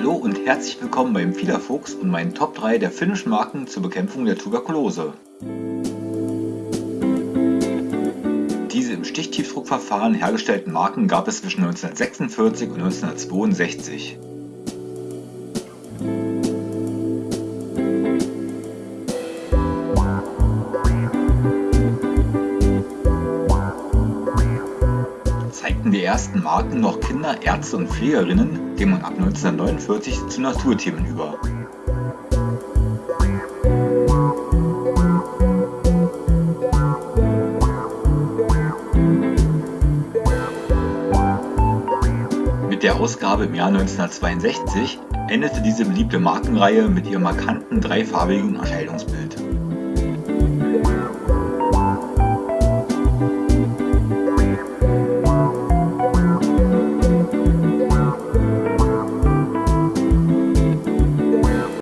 Hallo und herzlich willkommen beim Fiederfuchs und meinen Top 3 der finnischen Marken zur Bekämpfung der Tuberkulose. Diese im Stichtiefdruckverfahren hergestellten Marken gab es zwischen 1946 und 1962. zeigten die ersten Marken noch Kinder, Ärzte und Pflegerinnen, ging man ab 1949 zu Naturthemen über. Mit der Ausgabe im Jahr 1962 endete diese beliebte Markenreihe mit ihrem markanten dreifarbigen Erscheinungsbild.